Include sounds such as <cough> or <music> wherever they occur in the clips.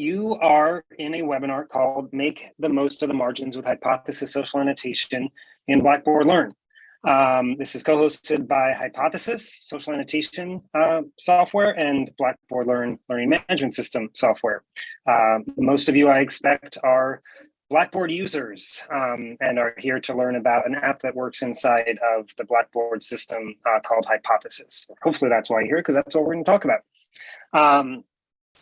you are in a webinar called Make the Most of the Margins with Hypothesis Social Annotation in Blackboard Learn. Um, this is co-hosted by Hypothesis Social Annotation uh, software and Blackboard Learn Learning Management System software. Uh, most of you, I expect, are Blackboard users um, and are here to learn about an app that works inside of the Blackboard system uh, called Hypothesis. Hopefully that's why you're here, because that's what we're going to talk about. Um,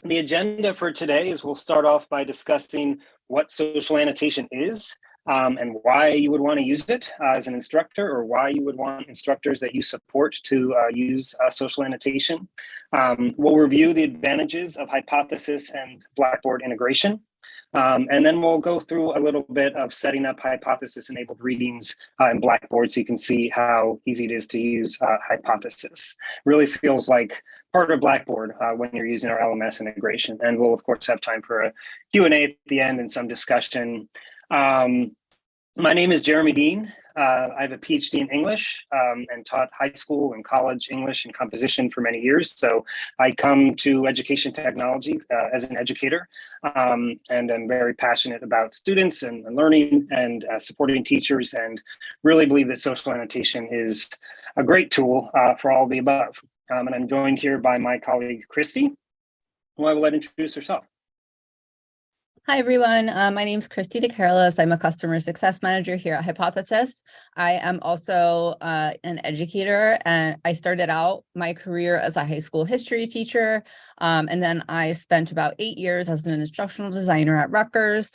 the agenda for today is we'll start off by discussing what social annotation is um, and why you would want to use it uh, as an instructor or why you would want instructors that you support to uh, use uh, social annotation. Um, we'll review the advantages of hypothesis and Blackboard integration. Um, and then we'll go through a little bit of setting up hypothesis enabled readings uh, in Blackboard so you can see how easy it is to use uh, hypothesis. Really feels like part of Blackboard uh, when you're using our LMS integration. And we'll of course have time for a Q&A at the end and some discussion. Um, my name is Jeremy Dean. Uh, I have a PhD in English um, and taught high school and college English and composition for many years. So I come to education technology uh, as an educator um, and I'm very passionate about students and, learning and uh, supporting teachers and really believe that social annotation is a great tool uh, for all the above. Um, and I'm joined here by my colleague, Christy, who I will let introduce herself. Hi, everyone. Uh, my name is Christy DeCarolis. I'm a customer success manager here at Hypothesis. I am also uh, an educator and I started out my career as a high school history teacher. Um, and then I spent about eight years as an instructional designer at Rutgers.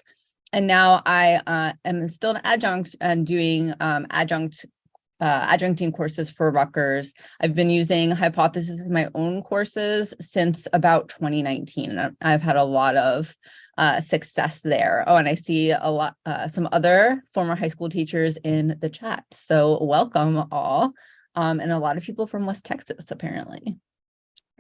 And now I uh, am still an adjunct and doing um, adjunct uh, adjuncting courses for Rutgers. I've been using Hypothesis in my own courses since about 2019. I've had a lot of uh, success there. Oh, and I see a lot, uh, some other former high school teachers in the chat. So welcome all, um, and a lot of people from West Texas, apparently.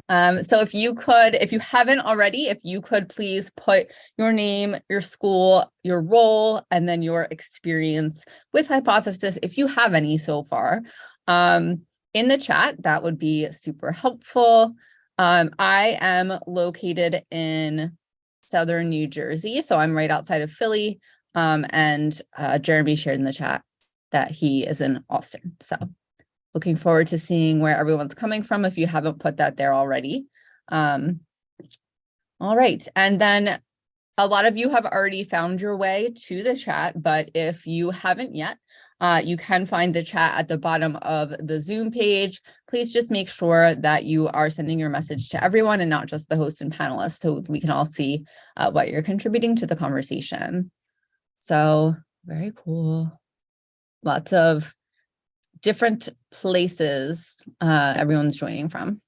Um, so if you could, if you haven't already, if you could please put your name, your school, your role, and then your experience with Hypothesis, if you have any so far, um, in the chat, that would be super helpful. Um, I am located in Southern New Jersey, so I'm right outside of Philly, um, and uh, Jeremy shared in the chat that he is in Austin, so looking forward to seeing where everyone's coming from if you haven't put that there already. Um, all right, and then a lot of you have already found your way to the chat, but if you haven't yet, uh, you can find the chat at the bottom of the Zoom page. Please just make sure that you are sending your message to everyone and not just the host and panelists so we can all see uh, what you're contributing to the conversation. So very cool. Lots of different places uh, everyone's joining from.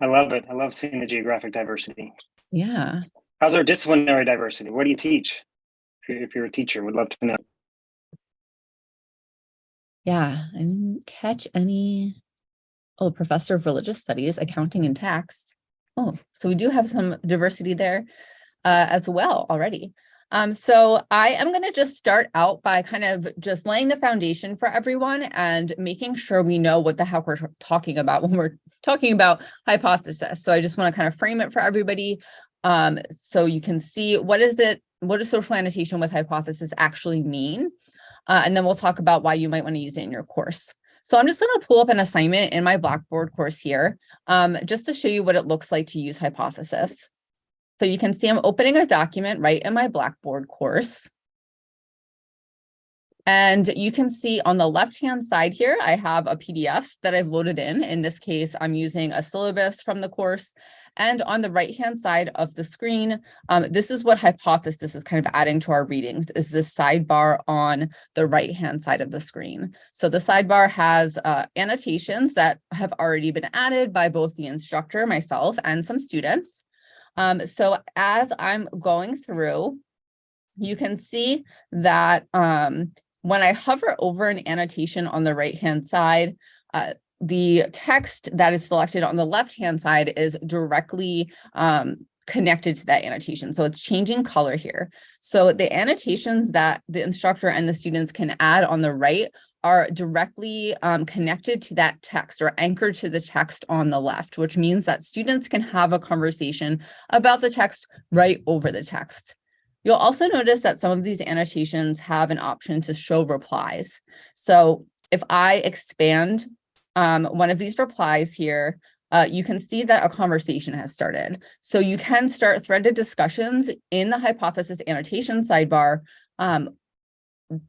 I love it. I love seeing the geographic diversity. Yeah. How's our disciplinary diversity? What do you teach? If you're, if you're a teacher, would love to know. Yeah, I didn't catch any. Oh, professor of religious studies, accounting and tax. Oh, so we do have some diversity there uh, as well already. Um, so I am going to just start out by kind of just laying the foundation for everyone and making sure we know what the heck we're talking about when we're talking about hypothesis. So I just want to kind of frame it for everybody um, so you can see what is it, what does social annotation with hypothesis actually mean? Uh, and then we'll talk about why you might want to use it in your course. So I'm just going to pull up an assignment in my Blackboard course here, um, just to show you what it looks like to use hypothesis. So you can see I'm opening a document right in my Blackboard course. And you can see on the left-hand side here, I have a PDF that I've loaded in. In this case, I'm using a syllabus from the course. And on the right-hand side of the screen, um, this is what Hypothesis is kind of adding to our readings, is this sidebar on the right-hand side of the screen. So the sidebar has uh, annotations that have already been added by both the instructor, myself, and some students. Um, so as I'm going through, you can see that um, when I hover over an annotation on the right-hand side, uh, the text that is selected on the left-hand side is directly um, connected to that annotation. So it's changing color here. So the annotations that the instructor and the students can add on the right are directly um, connected to that text or anchored to the text on the left, which means that students can have a conversation about the text right over the text. You'll also notice that some of these annotations have an option to show replies. So if I expand um, one of these replies here, uh, you can see that a conversation has started. So you can start threaded discussions in the hypothesis annotation sidebar, um,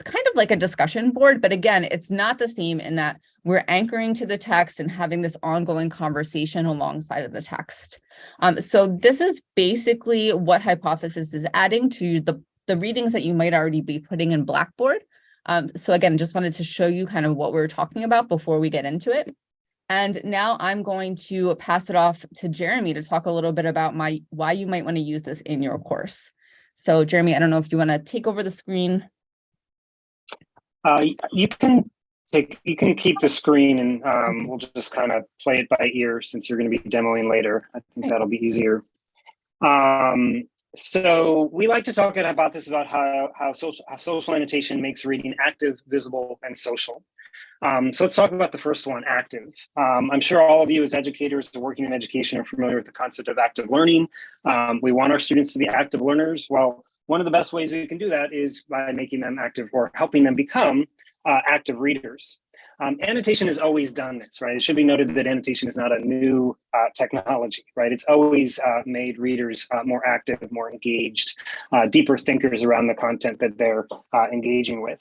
kind of like a discussion board, but again, it's not the same in that we're anchoring to the text and having this ongoing conversation alongside of the text. Um, so this is basically what hypothesis is adding to the, the readings that you might already be putting in Blackboard. Um, so again, just wanted to show you kind of what we're talking about before we get into it. And now I'm going to pass it off to Jeremy to talk a little bit about my why you might want to use this in your course. So Jeremy, I don't know if you want to take over the screen. Uh, you can take you can keep the screen and um, we'll just kind of play it by ear since you're going to be demoing later. I think that'll be easier. Um, so we like to talk about this about how how social how social annotation makes reading active, visible, and social. Um, so let's talk about the first one, active. Um, I'm sure all of you as educators or working in education are familiar with the concept of active learning. Um, we want our students to be active learners. Well, one of the best ways we can do that is by making them active or helping them become uh, active readers. Um, annotation has always done this, right? It should be noted that annotation is not a new uh, technology, right? It's always uh, made readers uh, more active, more engaged, uh, deeper thinkers around the content that they're uh, engaging with.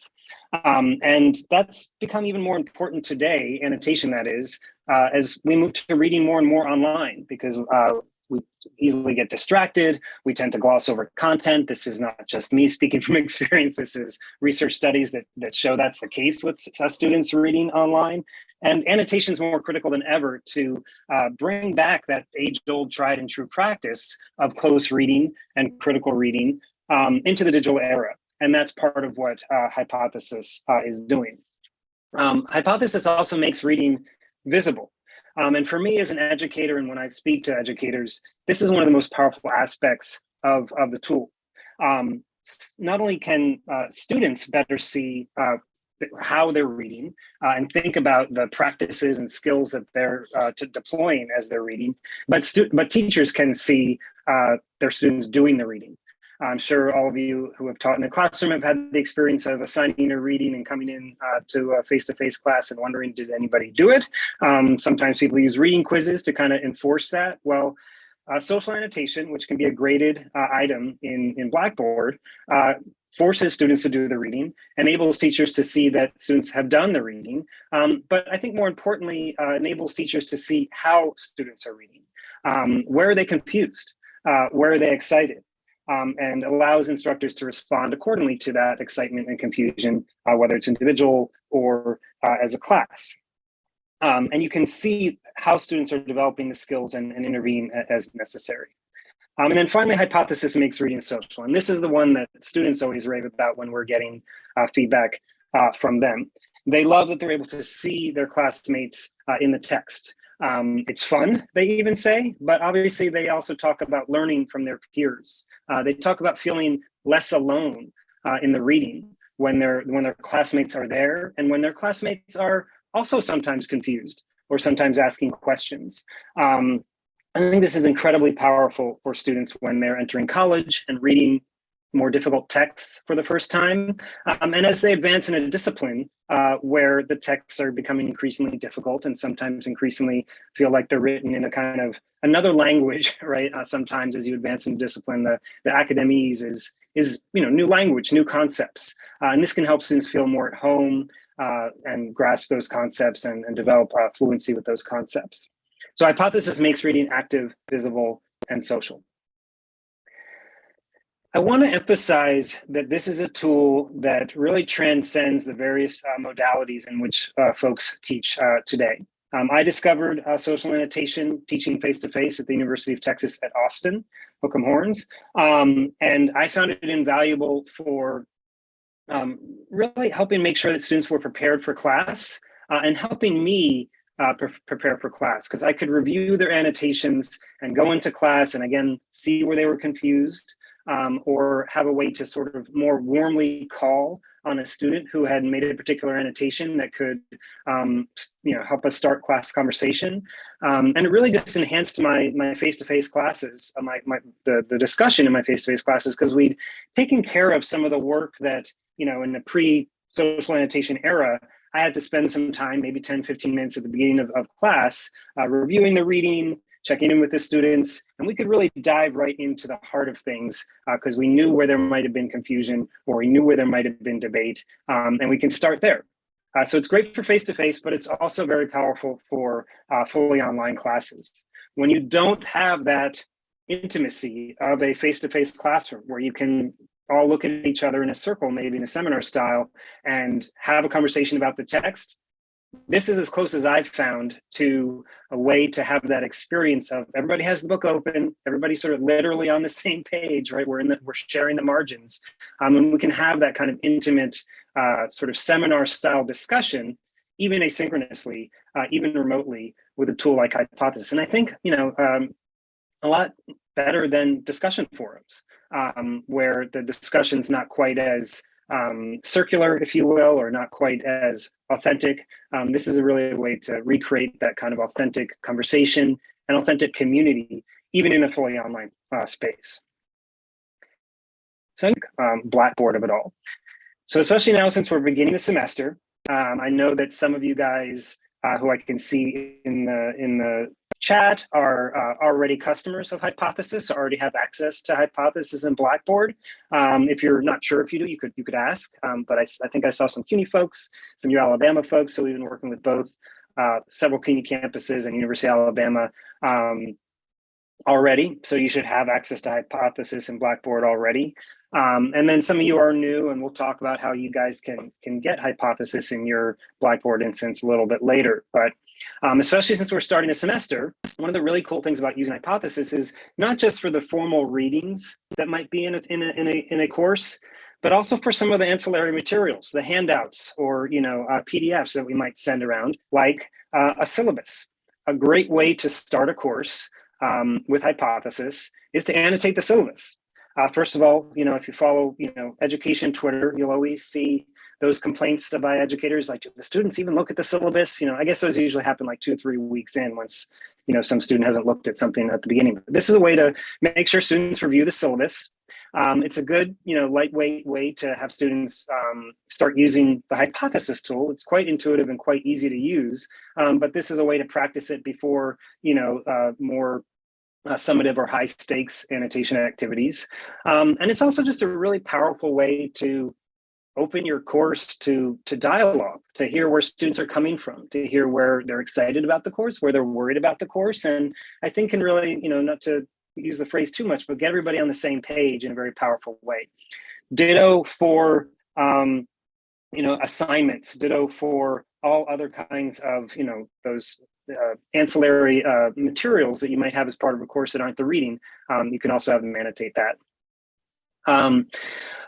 Um, and that's become even more important today, annotation that is, uh, as we move to reading more and more online because we easily get distracted. We tend to gloss over content. This is not just me speaking <laughs> from experience. This is research studies that, that show that's the case with students reading online. And annotation is more critical than ever to uh, bring back that age-old tried and true practice of close reading and critical reading um, into the digital era. And that's part of what uh, Hypothesis uh, is doing. Um, Hypothesis also makes reading visible. Um, and for me as an educator, and when I speak to educators, this is one of the most powerful aspects of, of the tool. Um, not only can uh, students better see uh, how they're reading uh, and think about the practices and skills that they're uh, deploying as they're reading, but, but teachers can see uh, their students doing the reading. I'm sure all of you who have taught in a classroom have had the experience of assigning a reading and coming in uh, to a face-to-face -face class and wondering, did anybody do it? Um, sometimes people use reading quizzes to kind of enforce that. Well, uh, social annotation, which can be a graded uh, item in, in Blackboard, uh, forces students to do the reading, enables teachers to see that students have done the reading, um, but I think more importantly, uh, enables teachers to see how students are reading. Um, where are they confused? Uh, where are they excited? Um, and allows instructors to respond accordingly to that excitement and confusion, uh, whether it's individual or uh, as a class. Um, and you can see how students are developing the skills and, and intervene as necessary. Um, and then finally, hypothesis makes reading social. And this is the one that students always rave about when we're getting uh, feedback uh, from them. They love that they're able to see their classmates uh, in the text. Um, it's fun, they even say, but obviously they also talk about learning from their peers. Uh, they talk about feeling less alone uh, in the reading when their when their classmates are there and when their classmates are also sometimes confused or sometimes asking questions. Um, I think this is incredibly powerful for students when they're entering college and reading more difficult texts for the first time. Um, and as they advance in a discipline uh, where the texts are becoming increasingly difficult and sometimes increasingly feel like they're written in a kind of another <laughs> language, right? Uh, sometimes as you advance in discipline, the, the academese is, is you know, new language, new concepts. Uh, and this can help students feel more at home uh, and grasp those concepts and, and develop uh, fluency with those concepts. So hypothesis makes reading active, visible, and social. I want to emphasize that this is a tool that really transcends the various uh, modalities in which uh, folks teach uh, today. Um, I discovered uh, social annotation teaching face-to-face -face at the University of Texas at Austin, Hook'em Horns, um, and I found it invaluable for um, really helping make sure that students were prepared for class uh, and helping me uh, pre prepare for class because I could review their annotations and go into class and again, see where they were confused um, or have a way to sort of more warmly call on a student who had made a particular annotation that could, um, you know, help us start class conversation. Um, and it really just enhanced my my face-to-face classes, uh, my, my the, the discussion in my face-to-face classes, because we'd taken care of some of the work that, you know, in the pre-social annotation era, I had to spend some time, maybe 10, 15 minutes at the beginning of, of class, uh, reviewing the reading, checking in with the students, and we could really dive right into the heart of things because uh, we knew where there might have been confusion or we knew where there might have been debate, um, and we can start there. Uh, so it's great for face-to-face, -face, but it's also very powerful for uh, fully online classes. When you don't have that intimacy of a face-to-face -face classroom where you can all look at each other in a circle, maybe in a seminar style, and have a conversation about the text, this is as close as I've found to a way to have that experience of everybody has the book open, everybody sort of literally on the <laughs> same page, right? We're in the, we're sharing the margins, um, and we can have that kind of intimate uh, sort of seminar style discussion, even asynchronously, uh, even remotely with a tool like Hypothesis. And I think, you know, um, a lot better than discussion forums, um, where the discussion's not quite as um, circular, if you will, or not quite as authentic. Um, this is a really a way to recreate that kind of authentic conversation and authentic community, even in a fully online uh, space. So um, Blackboard of it all. So especially now since we're beginning the semester, um, I know that some of you guys uh, who I can see in the in the chat are uh, already customers of Hypothesis, so already have access to Hypothesis and Blackboard. Um, if you're not sure if you do, you could you could ask. Um, but I, I, think I saw some CUNY folks, some U Alabama folks, so we've been working with both uh, several CUNY campuses and University of Alabama um, already. So you should have access to Hypothesis and Blackboard already. Um, and then some of you are new and we'll talk about how you guys can, can get Hypothesis in your Blackboard instance a little bit later. But um, especially since we're starting a semester, one of the really cool things about using Hypothesis is not just for the formal readings that might be in a, in a, in a, in a course, but also for some of the ancillary materials, the handouts or you know uh, PDFs that we might send around, like uh, a syllabus. A great way to start a course um, with Hypothesis is to annotate the syllabus. Uh, first of all, you know, if you follow, you know, education Twitter, you'll always see those complaints by educators, like the students even look at the syllabus. You know, I guess those usually happen like two or three weeks in once, you know, some student hasn't looked at something at the beginning. But this is a way to make sure students review the syllabus. Um, it's a good, you know, lightweight way to have students um, start using the hypothesis tool. It's quite intuitive and quite easy to use, um, but this is a way to practice it before, you know, uh, more uh, summative or high stakes annotation activities. Um, and it's also just a really powerful way to open your course to, to dialogue, to hear where students are coming from, to hear where they're excited about the course, where they're worried about the course. And I think can really, you know, not to use the phrase too much, but get everybody on the same page in a very powerful way. Ditto for, um, you know, assignments, ditto for all other kinds of, you know, those uh, ancillary uh, materials that you might have as part of a course that aren't the reading, um, you can also have them annotate that. Um,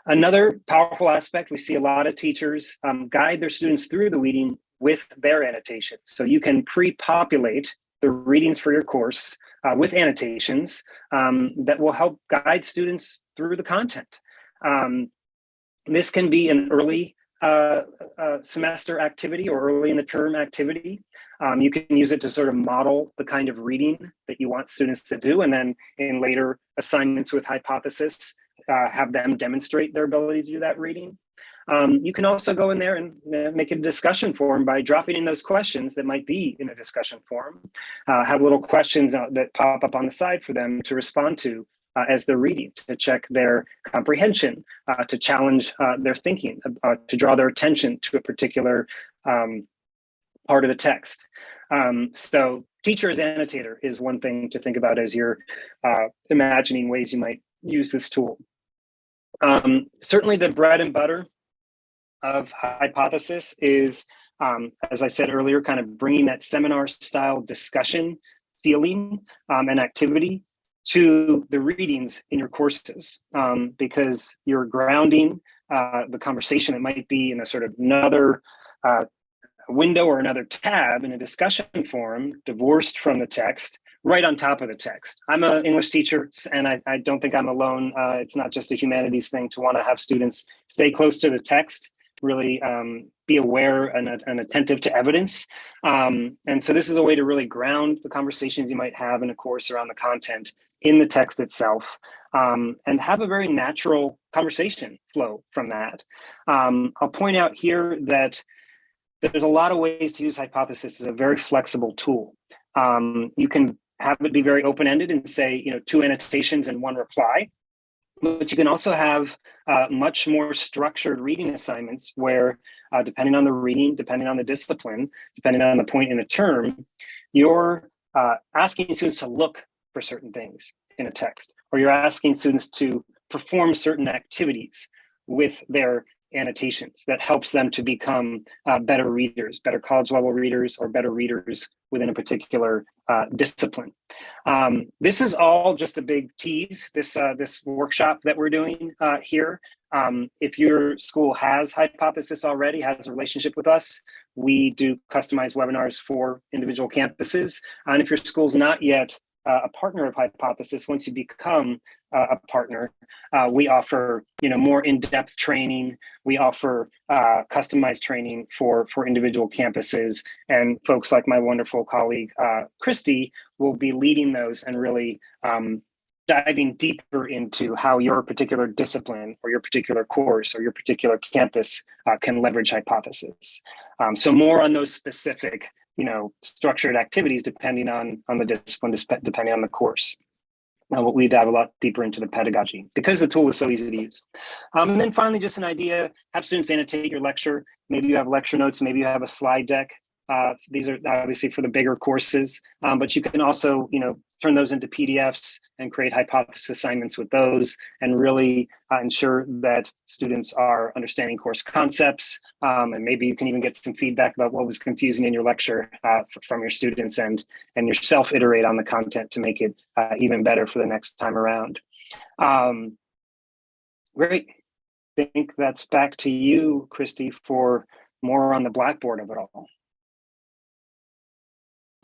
another powerful aspect, we see a lot of teachers um, guide their students through the reading with their annotations. So you can pre-populate the readings for your course uh, with annotations um, that will help guide students through the content. Um, this can be an early uh, uh, semester activity or early in the term activity. Um, you can use it to sort of model the kind of reading that you want students to do. And then in later assignments with hypothesis, uh, have them demonstrate their ability to do that reading. Um, you can also go in there and uh, make a discussion forum by dropping in those questions that might be in a discussion forum. Uh, have little questions that pop up on the side for them to respond to uh, as they're reading, to check their comprehension, uh, to challenge uh, their thinking, uh, to draw their attention to a particular um, part of the text. Um, so teacher as annotator is one thing to think about as you're uh, imagining ways you might use this tool. Um, certainly the bread and butter of hypothesis is, um, as I said earlier, kind of bringing that seminar style discussion feeling um, and activity to the readings in your courses um, because you're grounding uh, the conversation. It might be in a sort of another uh, window or another tab in a discussion forum divorced from the text right on top of the text. I'm an English teacher and I, I don't think I'm alone. Uh, it's not just a humanities thing to want to have students stay close to the text really um, be aware and, and, attentive to evidence. Um, and so this is a way to really ground the conversations you might have in a course around the content in the text itself um, and have a very natural conversation flow from that. Um, I'll point out here that there's a lot of ways to use hypothesis as a very flexible tool. Um, you can have it be very open-ended and say, you know, two annotations and one reply. But you can also have uh, much more structured reading assignments where, uh, depending on the reading, depending on the discipline, depending on the point in the term, you're uh, asking students to look for certain things in a text, or you're asking students to perform certain activities with their annotations that helps them to become uh, better readers, better college level readers, or better readers within a particular uh, discipline. Um, this is all just a big tease, this, uh, this workshop that we're doing uh, here. Um, if your school has Hypothesis already, has a relationship with us, we do customized webinars for individual campuses. And if your school's not yet uh, a partner of Hypothesis, once you become uh, a partner, uh, we offer you know more in-depth training. We offer uh, customized training for for individual campuses, and folks like my wonderful colleague uh, Christy will be leading those and really um, diving deeper into how your particular discipline or your particular course or your particular campus uh, can leverage Hypothesis. Um, so more on those specific you know, structured activities depending on, on the discipline, depending on the course. Now, what we dive a lot deeper into the pedagogy because the tool is so easy to use. Um, and then finally, just an idea, have students annotate your lecture. Maybe you have lecture notes, maybe you have a slide deck. Uh, these are obviously for the bigger courses, um, but you can also, you know, turn those into PDFs and create hypothesis assignments with those and really uh, ensure that students are understanding course concepts. Um, and maybe you can even get some feedback about what was confusing in your lecture uh, from your students and, and yourself iterate on the content to make it uh, even better for the next time around. Um, great. I think that's back to you, Christy, for more on the Blackboard of it all.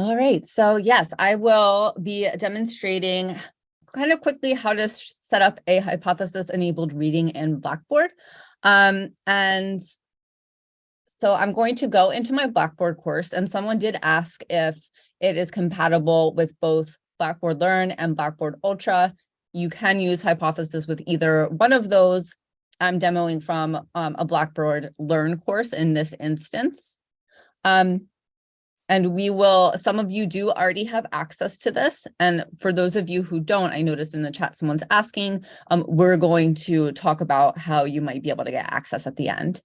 All right, so yes, I will be demonstrating kind of quickly how to set up a hypothesis enabled reading in Blackboard. Um, and so I'm going to go into my Blackboard course and someone did ask if it is compatible with both Blackboard Learn and Blackboard Ultra. You can use hypothesis with either one of those. I'm demoing from um, a Blackboard Learn course in this instance. Um, and we will, some of you do already have access to this. And for those of you who don't, I noticed in the chat, someone's asking, um, we're going to talk about how you might be able to get access at the end.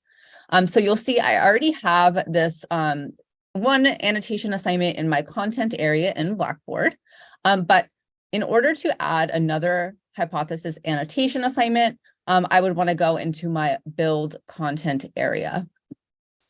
Um, so you'll see I already have this um, one annotation assignment in my content area in Blackboard. Um, but in order to add another hypothesis annotation assignment, um, I would want to go into my build content area.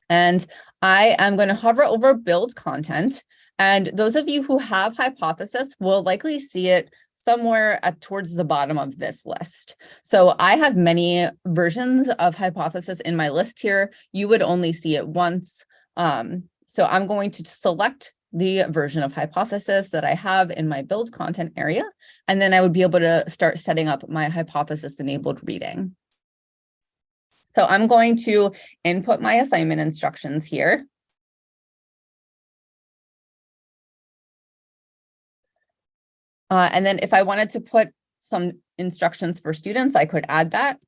And I am going to hover over build content. And those of you who have hypothesis will likely see it somewhere at, towards the bottom of this list. So I have many versions of hypothesis in my list here. You would only see it once. Um, so I'm going to select the version of hypothesis that I have in my build content area, and then I would be able to start setting up my hypothesis enabled reading. So I'm going to input my assignment instructions here. Uh, and then if I wanted to put some instructions for students, I could add that.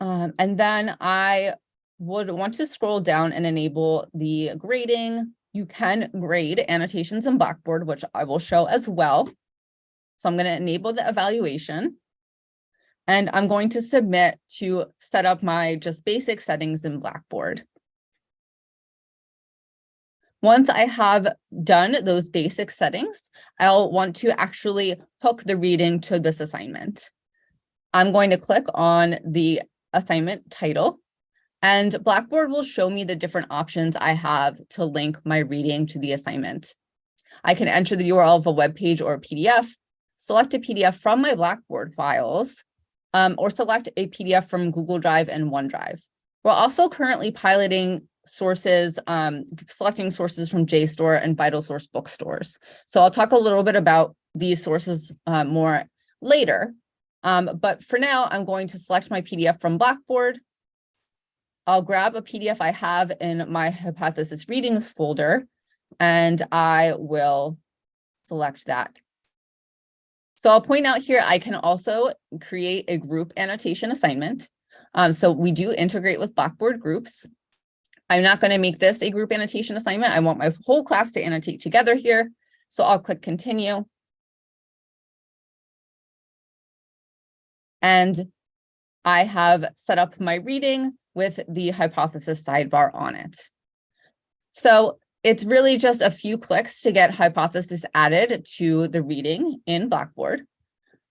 Um, and then I would want to scroll down and enable the grading. You can grade annotations in Blackboard, which I will show as well. So I'm going to enable the evaluation. And I'm going to submit to set up my just basic settings in Blackboard. Once I have done those basic settings, I'll want to actually hook the reading to this assignment. I'm going to click on the assignment title and Blackboard will show me the different options I have to link my reading to the assignment. I can enter the URL of a web page or a PDF, select a PDF from my Blackboard files, um, or select a PDF from Google Drive and OneDrive. We're also currently piloting sources, um, selecting sources from JSTOR and VitalSource bookstores. So I'll talk a little bit about these sources uh, more later. Um, but for now, I'm going to select my PDF from Blackboard. I'll grab a PDF I have in my hypothesis readings folder and I will select that. So I'll point out here, I can also create a group annotation assignment. Um, so we do integrate with Blackboard groups. I'm not going to make this a group annotation assignment. I want my whole class to annotate together here. So I'll click continue. And I have set up my reading with the hypothesis sidebar on it. So it's really just a few clicks to get hypothesis added to the reading in Blackboard.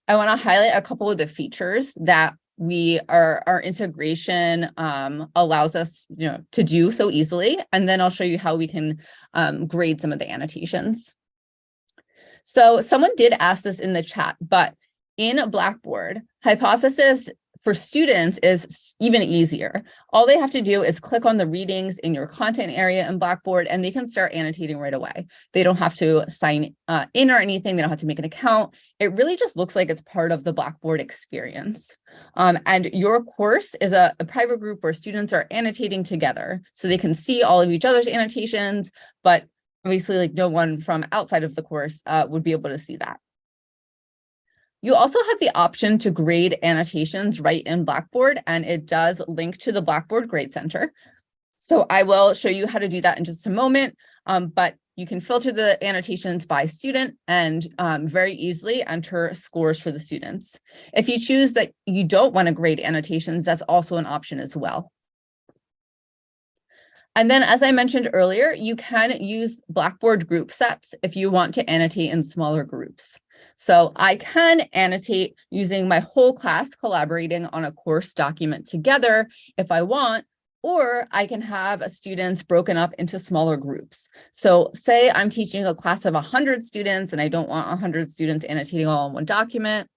I want to highlight a couple of the features that we are our integration um, allows us you know to do so easily and then I'll show you how we can um, grade some of the annotations. So someone did ask this in the chat, but in Blackboard, hypothesis for students is even easier. All they have to do is click on the readings in your content area in Blackboard and they can start annotating right away. They don't have to sign uh, in or anything. They don't have to make an account. It really just looks like it's part of the Blackboard experience. Um, and your course is a, a private group where students are annotating together so they can see all of each other's annotations, but obviously like no one from outside of the course uh, would be able to see that. You also have the option to grade annotations right in Blackboard, and it does link to the Blackboard Grade Center. So I will show you how to do that in just a moment, um, but you can filter the annotations by student and um, very easily enter scores for the students. If you choose that you don't want to grade annotations, that's also an option as well. And then, as I mentioned earlier, you can use Blackboard group sets if you want to annotate in smaller groups. So I can annotate using my whole class collaborating on a course document together if I want, or I can have students broken up into smaller groups. So say I'm teaching a class of 100 students and I don't want 100 students annotating all in one document.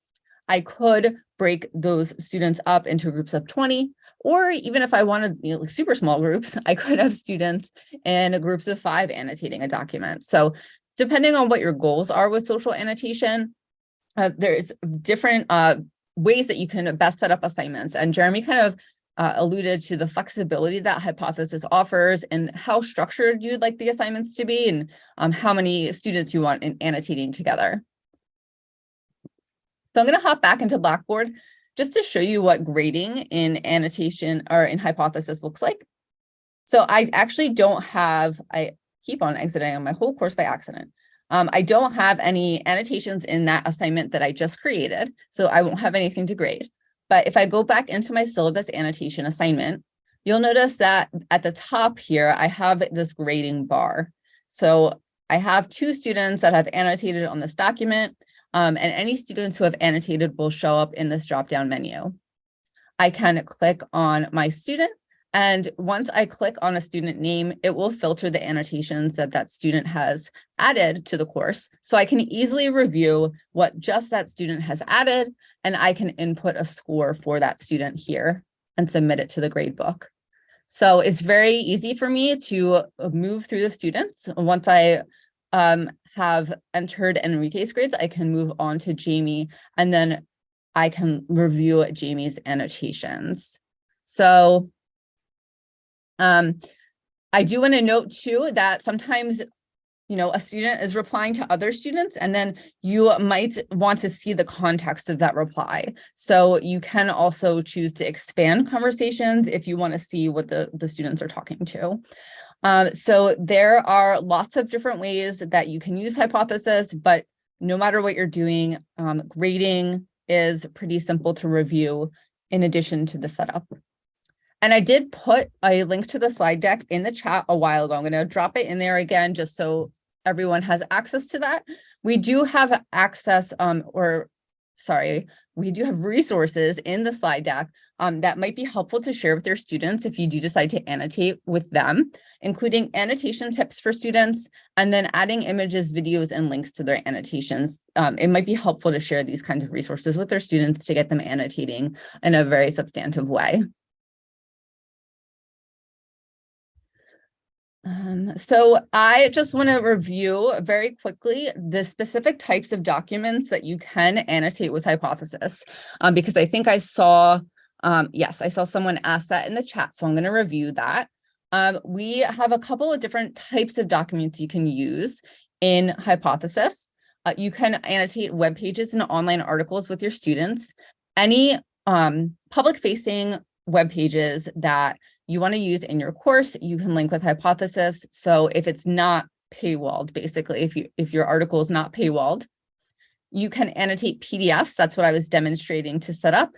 I could break those students up into groups of 20, or even if I wanted you know, super small groups, <laughs> I could have students in groups of five annotating a document. So depending on what your goals are with social annotation, uh, there's different uh, ways that you can best set up assignments. And Jeremy kind of uh, alluded to the flexibility that Hypothesis offers and how structured you'd like the assignments to be and um, how many students you want in annotating together. So I'm going to hop back into Blackboard just to show you what grading in annotation or in Hypothesis looks like. So I actually don't have, I keep on exiting on my whole course by accident. Um, I don't have any annotations in that assignment that I just created, so I won't have anything to grade. But if I go back into my syllabus annotation assignment, you'll notice that at the top here, I have this grading bar. So I have two students that have annotated on this document, um, and any students who have annotated will show up in this drop-down menu. I can click on my student and once I click on a student name, it will filter the annotations that that student has added to the course. So I can easily review what just that student has added, and I can input a score for that student here and submit it to the gradebook. So it's very easy for me to move through the students. Once I um, have entered Enrique's grades, I can move on to Jamie, and then I can review Jamie's annotations. So um, I do want to note too that sometimes you know, a student is replying to other students, and then you might want to see the context of that reply. So you can also choose to expand conversations if you want to see what the, the students are talking to. Um, so there are lots of different ways that you can use hypothesis, but no matter what you're doing, um, grading is pretty simple to review in addition to the setup. And I did put a link to the slide deck in the chat a while ago. I'm going to drop it in there again, just so everyone has access to that. We do have access um, or sorry, we do have resources in the slide deck um, that might be helpful to share with your students if you do decide to annotate with them, including annotation tips for students, and then adding images, videos, and links to their annotations. Um, it might be helpful to share these kinds of resources with their students to get them annotating in a very substantive way. Um, so I just want to review very quickly the specific types of documents that you can annotate with hypothesis, um, because I think I saw Um, yes, I saw someone ask that in the chat, so I'm going to review that. Um, we have a couple of different types of documents you can use in Hypothesis. Uh, you can annotate web pages and online articles with your students. Any um, public facing web pages that you want to use in your course, you can link with Hypothesis. So if it's not paywalled, basically, if you if your article is not paywalled, you can annotate PDFs. That's what I was demonstrating to set up.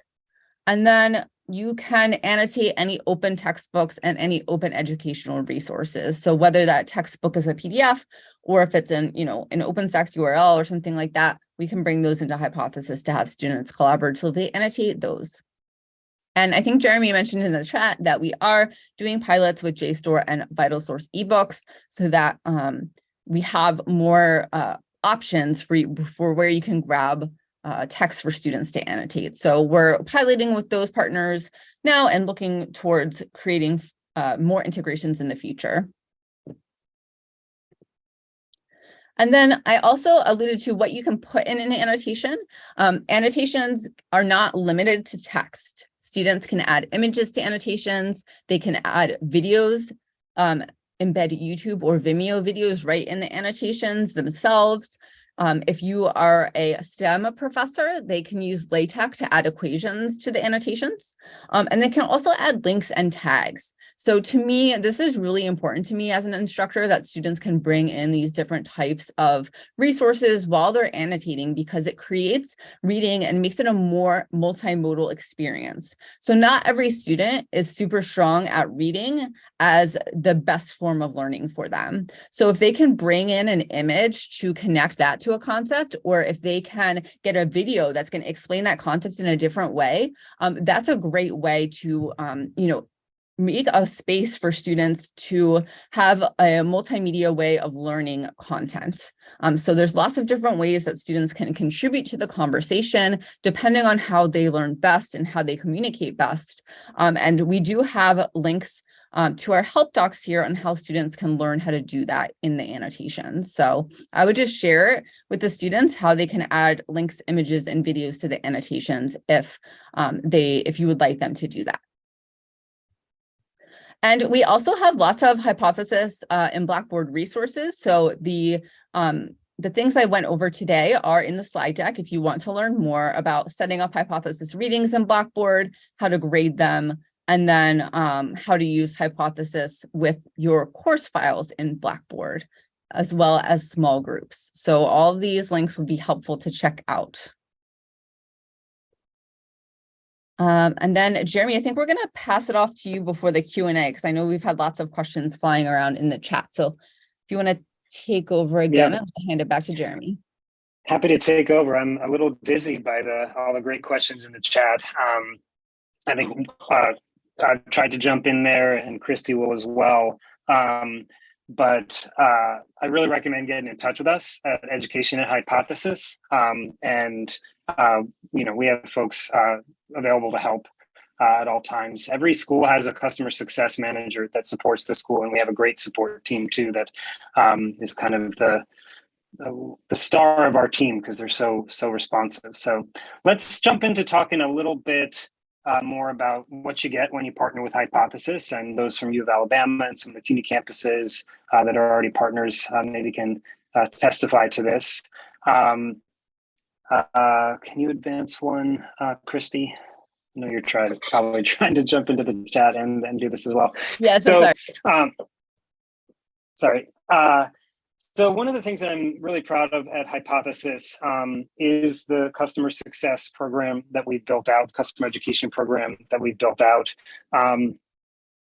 And then you can annotate any open textbooks and any open educational resources. So whether that textbook is a PDF or if it's in, you know, an OpenStax URL or something like that, we can bring those into Hypothesis to have students collaboratively annotate those. And I think Jeremy mentioned in the chat that we are doing pilots with JSTOR and VitalSource ebooks so that um, we have more uh, options for, for where you can grab uh, text for students to annotate. So we're piloting with those partners now and looking towards creating uh, more integrations in the future. And then I also alluded to what you can put in an annotation. Um, annotations are not limited to text. Students can add images to annotations. They can add videos, um, embed YouTube or Vimeo videos right in the annotations themselves. Um, if you are a STEM professor, they can use LaTeX to add equations to the annotations. Um, and they can also add links and tags. So to me, this is really important to me as an instructor that students can bring in these different types of resources while they're annotating because it creates reading and makes it a more multimodal experience. So not every student is super strong at reading as the best form of learning for them. So if they can bring in an image to connect that to a concept, or if they can get a video that's going to explain that concept in a different way, um, that's a great way to, um, you know, make a space for students to have a multimedia way of learning content. Um, so there's lots of different ways that students can contribute to the conversation, depending on how they learn best and how they communicate best. Um, and we do have links um, to our help docs here on how students can learn how to do that in the annotations. So I would just share with the students how they can add links, images, and videos to the annotations if um, they if you would like them to do that. And we also have lots of hypothesis uh, in Blackboard resources. So the um, the things I went over today are in the slide deck if you want to learn more about setting up hypothesis readings in Blackboard, how to grade them, and then um, how to use hypothesis with your course files in Blackboard, as well as small groups. So all these links would be helpful to check out. Um, and then Jeremy, I think we're going to pass it off to you before the Q&A because I know we've had lots of questions flying around in the chat. So if you want to take over again, yeah. I'll hand it back to Jeremy. Happy to take over. I'm a little dizzy by the all the great questions in the chat. Um, I think uh, I tried to jump in there and Christy will as well. Um, but uh, I really recommend getting in touch with us at Education at Hypothesis. Um, and, uh, you know, we have folks uh, available to help uh, at all times. Every school has a customer success manager that supports the school, and we have a great support team too that um, is kind of the the star of our team because they're so so responsive. So let's jump into talking a little bit uh, more about what you get when you partner with Hypothesis and those from U of Alabama and some of the CUNY campuses uh, that are already partners uh, maybe can uh, testify to this. Um, uh, can you advance one, uh, Christy? I know you're trying to probably <laughs> trying to jump into the chat and, and do this as well. Yeah, so, sorry. Um, sorry. Uh, so one of the things that I'm really proud of at Hypothesis um, is the customer success program that we've built out, customer education program that we've built out. Um,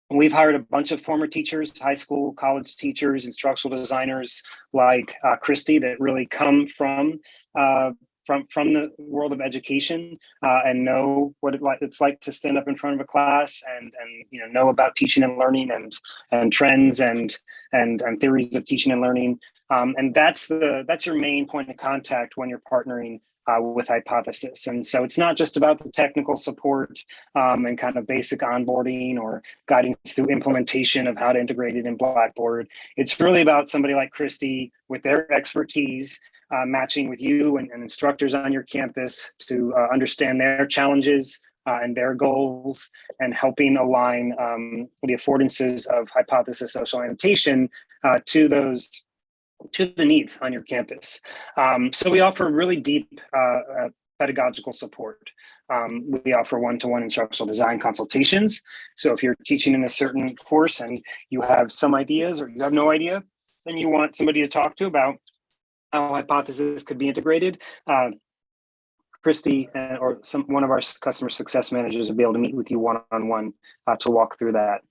we've hired a bunch of former teachers, high school, college teachers, instructional designers like uh, Christy that really come from uh, from from the world of education uh, and know what it like it's like to stand up in front of a class and and you know know about teaching and learning and and trends and and and theories of teaching and learning. Um, and that's the that's your main point of contact when you're partnering uh, with hypothesis. And so it's not just about the technical support um, and kind of basic onboarding or guiding through implementation of how to integrate it in blackboard. It's really about somebody like christy with their expertise uh, matching with you and, and, instructors on your campus to uh, understand their challenges, uh, and their goals and helping align um, the affordances of hypothesis social annotation uh, to those to the needs on your campus. Um, so we offer really deep uh, uh, pedagogical support. Um, we offer one-to-one -one instructional design consultations. So if you're teaching in a certain course and you have some ideas or you have no idea, then you want somebody to talk to about how hypothesis could be integrated. Uh, Christy uh, or some one of our customer success managers will be able to meet with you one-on-one -on -one, uh, to walk through that.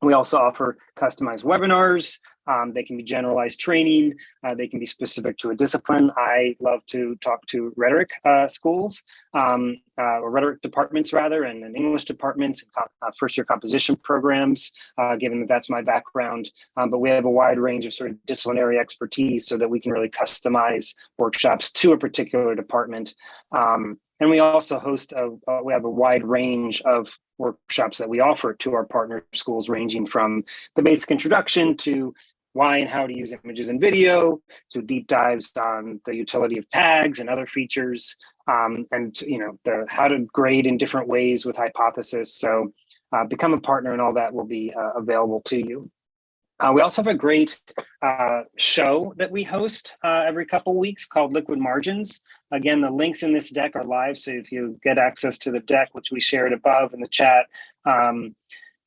We also offer customized webinars. Um, they can be generalized training. Uh, they can be specific to a discipline. I love to talk to rhetoric uh, schools, um, uh, or rhetoric departments rather, and, and English departments, uh, first year composition programs, uh, given that that's my background. Um, but we have a wide range of sort of disciplinary expertise so that we can really customize workshops to a particular department. Um, and we also host a, uh, we have a wide range of workshops that we offer to our partner schools, ranging from the basic introduction to why and how to use images and video, to deep dives on the utility of tags and other features, um, and you know the how to grade in different ways with hypothesis. So uh, become a partner and all that will be uh, available to you. Uh, we also have a great uh, show that we host uh, every couple weeks called Liquid Margins. Again, the links in this deck are live, so if you get access to the deck, which we shared above in the chat, um,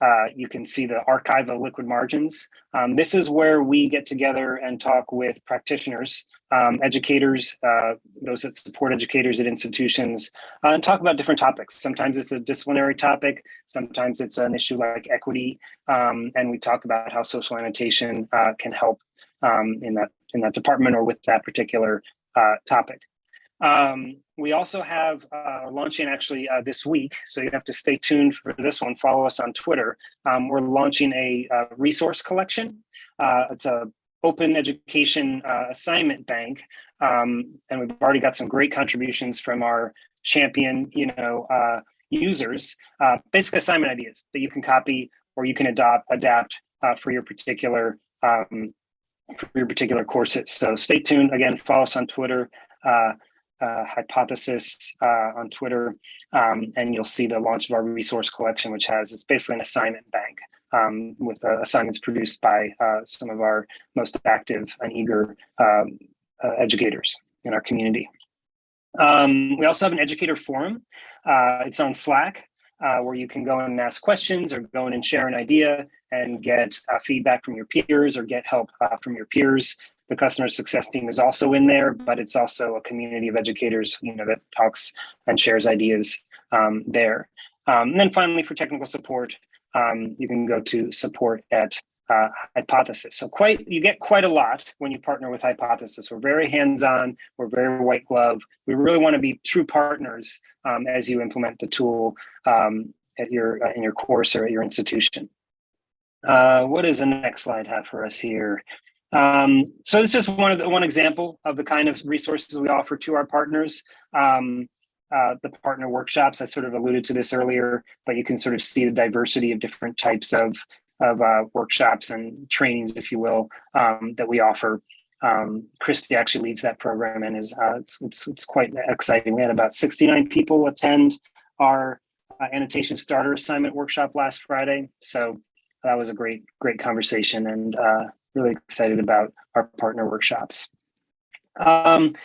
uh, you can see the archive of liquid margins. Um, this is where we get together and talk with practitioners, um, educators, uh, those that support educators at institutions, uh, and talk about different topics. Sometimes it's a disciplinary topic, sometimes it's an issue like equity, um, and we talk about how social annotation uh, can help um, in that in that department or with that particular uh, topic. Um, we also have uh, launching actually uh, this week, so you have to stay tuned for this one. Follow us on Twitter. Um, we're launching a, a uh, resource collection. Uh, it's a open education uh, assignment bank, um, and we've already got some great contributions from our champion, you know, uh, users. basic assignment ideas that you can copy or you can adopt, adapt for your particular um, for your particular courses. So stay tuned. Again, follow us on Twitter. Uh, uh, hypothesis uh, on Twitter, um, and you'll see the launch of our resource collection, which has it's basically an assignment bank um, with uh, assignments produced by uh, some of our most active and eager um, uh, educators in our community. Um, we also have an educator forum. Uh, it's on Slack, where you can go and ask questions or go in and share an idea and get feedback from your peers or get help from your peers the customer success team is also in there, but it's also a community of educators, you know, that talks and shares ideas um, there. Um, and then finally, for technical support, um, you can go to support at uh, Hypothesis. So quite, you get quite a lot when you partner with Hypothesis. We're very hands-on, we're very white glove. We really want to be true partners um, as you implement the tool um, at your uh, in your course or at your institution. Uh, what does the next slide have for us here? Um, so this is one of the one example of the kind of resources we offer to our partners. Um, uh, the partner workshops, I sort of alluded to this earlier, but you can sort of see the diversity of different types of, of uh, workshops and trainings, if you will, um, that we offer. Um, Christy actually leads that program and is uh, it's, it's, it's, quite exciting. We had about 69 people attend our uh, annotation starter assignment workshop last Friday. So that was a great, great conversation and uh, really excited about our partner workshops. Um,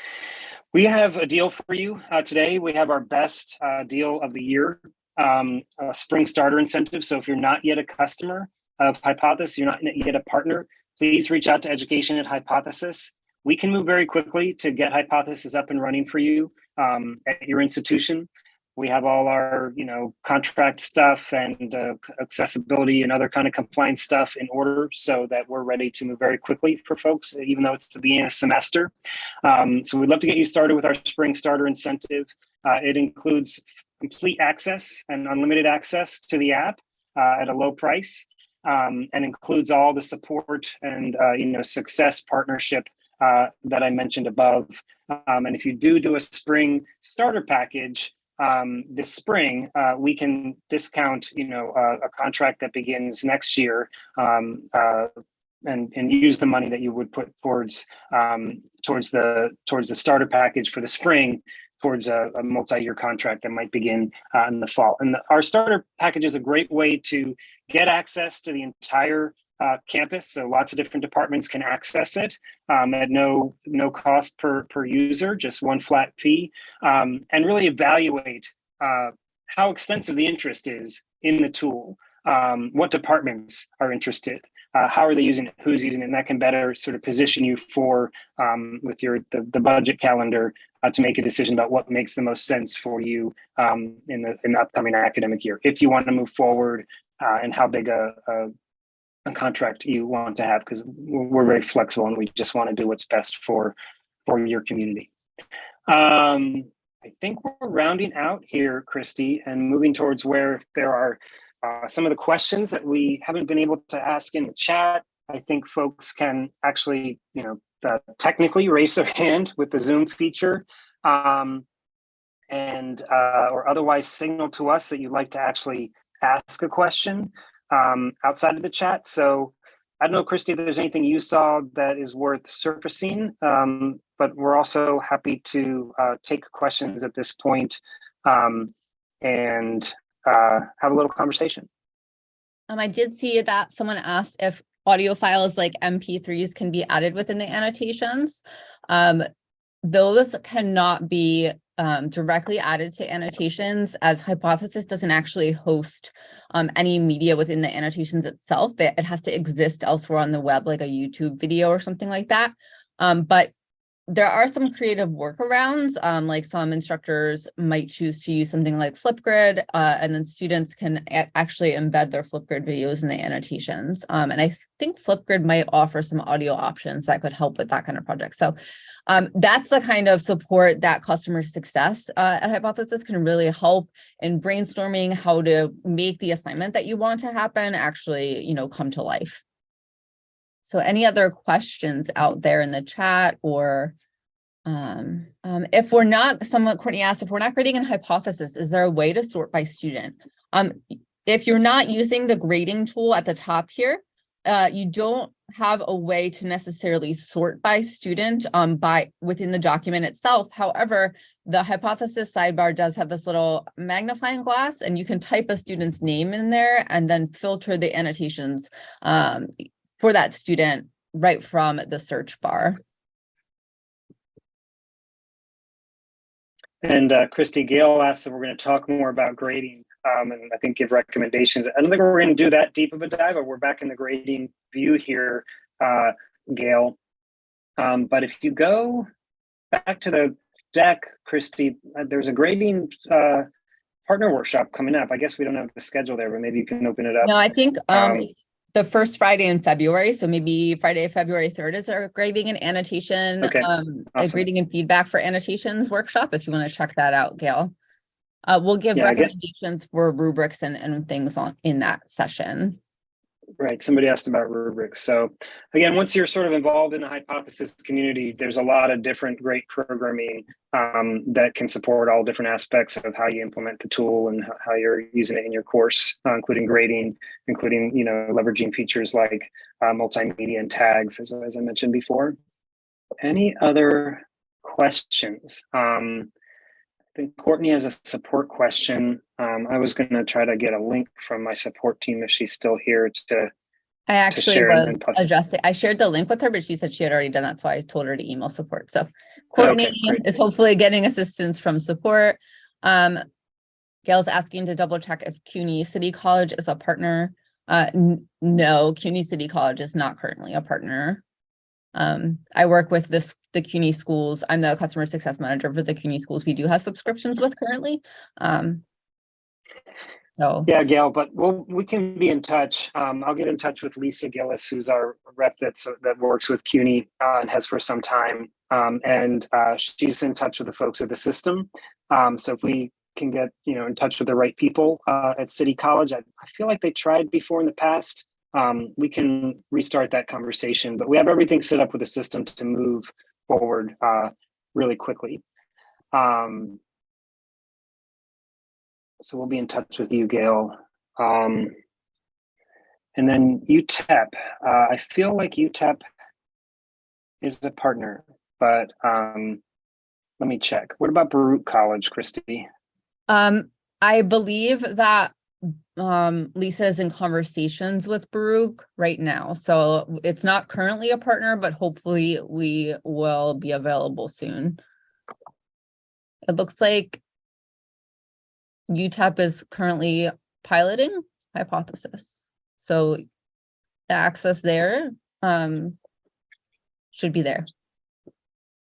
we have a deal for you uh, today. We have our best uh, deal of the year, um, spring starter incentive. So if you're not yet a customer of Hypothesis, you're not yet a partner, please reach out to education at Hypothesis. We can move very quickly to get Hypothesis up and running for you um, at your institution we have all our you know contract stuff and uh, accessibility and other kind of compliance stuff in order so that we're ready to move very quickly for folks even though it's the beginning of semester um, so we'd love to get you started with our spring starter incentive uh, it includes complete access and unlimited access to the app uh, at a low price um, and includes all the support and uh, you know success partnership uh, that I mentioned above. Um, and if you do do a spring starter package, um, this spring, uh, we can discount, you know, uh, a contract that begins next year um, uh, and, and use the money that you would put towards um, towards the towards the starter package for the spring towards a, a multi-year contract that might begin uh, in the fall. And the, our starter package is a great way to get access to the entire uh, campus. So lots of different departments can access it um, at no no cost per per user, just one flat fee, um, and really evaluate uh, how extensive the interest is in the tool. Um, what departments are interested? Uh, how are they using it? Who's using it? And that can better sort of position you for um, with your the, the budget calendar uh, to make a decision about what makes the most sense for you um, in the in the upcoming academic year. If you want to move forward uh, and how big a, a a contract you want to have because we're very flexible and we just want to do what's best for for your community. Um, I think we're rounding out here, Christy, and moving towards where there are uh, some of the questions that we haven't been able to ask in the chat. I think folks can actually, you know, uh, technically raise their <laughs> hand with the Zoom feature um, and uh, or otherwise signal to us that you'd like to actually ask a question um, outside of the chat. So I don't know, Christy, if there's anything you saw that is worth surfacing, um, but we're also happy to uh, take questions at this point, um, and uh, have a little conversation. Um, I did see that someone asked if audio files like MP3s can be added within the annotations. Um, those cannot be um, directly added to annotations as Hypothesis doesn't actually host um, any media within the annotations itself. That it has to exist elsewhere on the web, like a YouTube video or something like that. Um, but there are some creative workarounds, um, like some instructors might choose to use something like Flipgrid, uh, and then students can actually embed their Flipgrid videos in the annotations. Um, and I think Flipgrid might offer some audio options that could help with that kind of project. So um, that's the kind of support that customer success uh, at Hypothesis can really help in brainstorming how to make the assignment that you want to happen actually, you know, come to life. So any other questions out there in the chat or um, um, if we're not, someone, Courtney asked, if we're not grading a hypothesis, is there a way to sort by student? Um, if you're not using the grading tool at the top here, uh, you don't have a way to necessarily sort by student um, by within the document itself. However, the hypothesis sidebar does have this little magnifying glass and you can type a student's name in there and then filter the annotations um, for that student right from the search bar. And uh, Christy Gail asked if we're going to talk more about grading um, and I think give recommendations. I don't think we're going to do that deep of a dive, but we're back in the grading view here, uh, Gail. Um, but if you go back to the deck, Christy, uh, there's a grading uh, partner workshop coming up. I guess we don't have the schedule there, but maybe you can open it up. No, I think um, um the first Friday in February. So maybe Friday, February 3rd is our grading and annotation, Okay, um, awesome. grading and feedback for annotations workshop, if you want to check that out, Gail. Uh, we'll give Yeah, recommendations for rubrics and, and things on, in that session. Right. Somebody asked about rubrics. So again, once you're sort of involved in the hypothesis community, there's a lot of different great programming um, that can support all different aspects of how you implement the tool and how- you're using it in your course, uh, including grading, including, you know, leveraging features like uh, multimedia and tags, as, as I mentioned before. Any other questions? Um, I think Courtney has a support question. Um, I was going to try to get a link from my support team if she's still here to. I actually share and was adjusting, I shared the link with her, but she said she had already done that, so I told her to email support. So Courtney great. is hopefully getting assistance from support. Um, Gail's asking to double check if CUNY City College is a partner. Uh, no, CUNY City College is not currently a partner. Um, I work with this, the CUNY schools. I'm the customer success manager for the CUNY schools we do have subscriptions with currently. Um, so. Yeah, Gail, but we'll, we can be in touch. Um, I'll get in touch with Lisa Gillis, who's our rep that's, that works with CUNY uh, and has for some time. Um, and uh, she's in touch with the folks at the system. Um, so if we can get, you know, in touch with the right people uh, at City College, I, I feel like they tried before in the past. Um, we can restart that conversation, but we have everything set up with the system to move forward uh, really quickly. Um, so we'll be in touch with you, Gail. Um, and then UTEP, uh, I feel like UTEP is a partner, but um, let me check. What about Baruch College, Christy? Um, I believe that um Lisa is in conversations with Baruch right now, so it's not currently a partner, but hopefully we will be available soon. It looks like UTEP is currently piloting hypothesis, so the access there um should be there.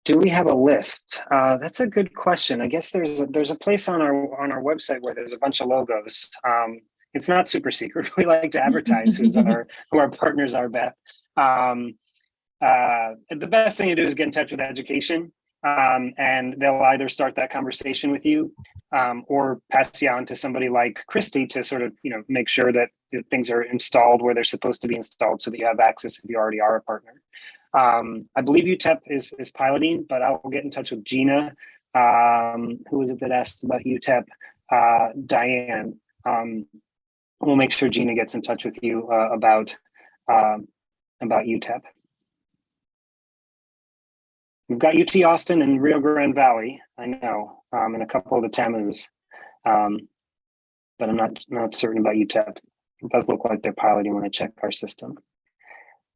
Do we have a list? Uh, that's a good question. I guess there's a, there's a place on our on our website where there's a bunch of logos. Um, it's not super secret. <laughs> We like to advertise who's our <laughs> who our partners are. Beth. Um, uh, the best thing to do is get in touch with education, um, and they'll either start that conversation with you, um, or pass you on to somebody like Christy to sort of you know make sure that things are installed where they're supposed to be installed, so that you have access if you already are a partner. Um, I believe UTEP is, is piloting, but I'll get in touch with Gina. Um, who was it that asked about UTEP? Uh, Diane. Um, we'll make sure Gina gets in touch with you uh, about um, about UTEP. We've got UT Austin and Rio Grande Valley, I know, um, and a couple of the TAMUs, um, but I'm not, not certain about UTEP. It does look like they're piloting when I check our system.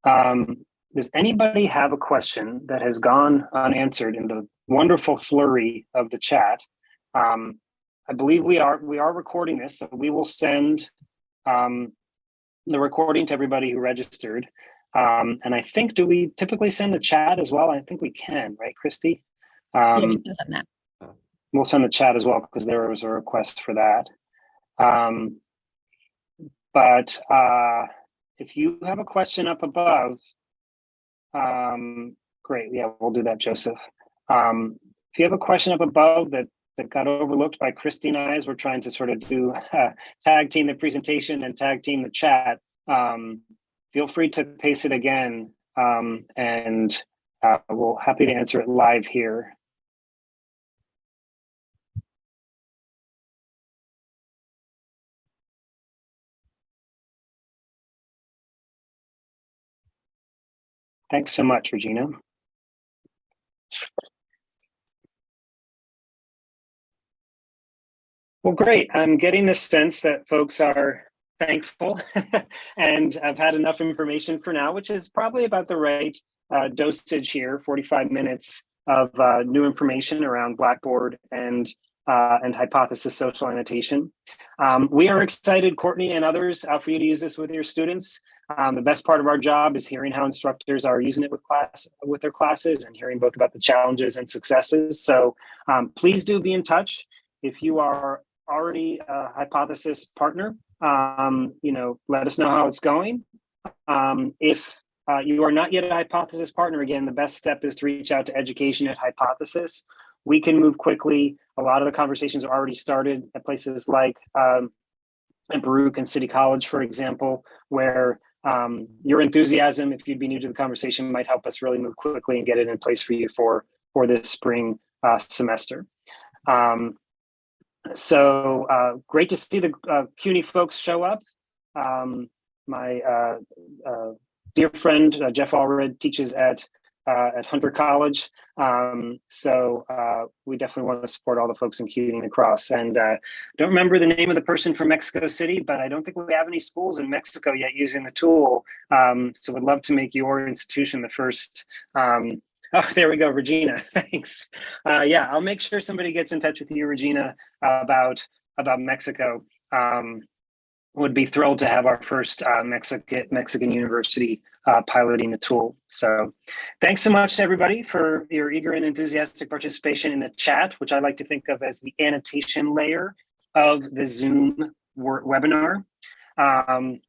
Um, does anybody have a question that has gone unanswered in the wonderful flurry of the chat? Um, I believe we are we are recording this, so we will send um, the recording to everybody who registered. Um, and I think, do we typically send the chat as well? I think we can, right, Christy? Yeah, Um, we can send that. we'll send the chat as well because there was a request for that. Um, but uh, if you have a question up above, um, great, yeah, we'll do that, Joseph. Um, if you have a question up above that that got overlooked by Christy and I as we're trying to sort of do uh, tag team the presentation and tag team the chat, um, feel free to paste it again um, and uh, we'll happy to answer it live here. Thanks so much, Regina. Well, great. I'm getting the sense that folks are thankful <laughs> and I've had enough information for now, which is probably about the right uh, dosage here, 45 minutes of uh, new information around Blackboard and uh, and hypothesis social annotation. Um, we are excited, Courtney and others, uh, for you to use this with your students. Um, the best part of our job is hearing how instructors are using it with class with their classes and hearing both about the challenges and successes. So um, please do be in touch. If you are already a hypothesis partner, um, you know, let us know how it's going. Um, if uh, you are not yet a hypothesis partner, again, the best step is to reach out to education at hypothesis. We can move quickly. A lot of the conversations are already started at places like um, at Baruch and City College, for example, where um, your enthusiasm, if you'd be new to the conversation, might help us really move quickly and get it in place for you for, for this spring uh, semester. Um, so uh, great to see the uh, CUNY folks show up. Um, my uh, uh, dear friend, uh, Jeff Allred, teaches at uh, at Hunter College. Um, so uh, we definitely want to support all the folks in CUNY and across. And uh, don't remember the name of the person from Mexico City, but I don't think we have any schools in Mexico yet using the tool. Um, so would love to make your institution the first. Um, <laughs> oh, there we go, Regina. <laughs> Thanks. Uh, yeah, I'll make sure somebody gets in touch with you, Regina, about about Mexico. Um, would be thrilled to have our first uh, Mexican Mexican university uh, piloting the tool. So thanks so much to everybody for your eager and enthusiastic participation in the chat, which I like to think of as the annotation layer of the Zoom webinar. Um,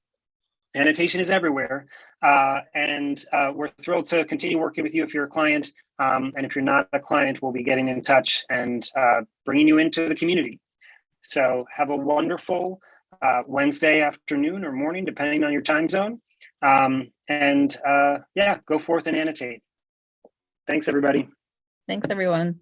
annotation is everywhere. Uh, and uh, we're thrilled to continue working with you if you're a client. Um, and if you're not a client, we'll be getting in touch and uh, bringing you into the community. So have a wonderful uh, Wednesday afternoon or morning, depending on your time zone. Um, and uh, yeah, go forth and annotate. Thanks, everybody. Thanks, everyone.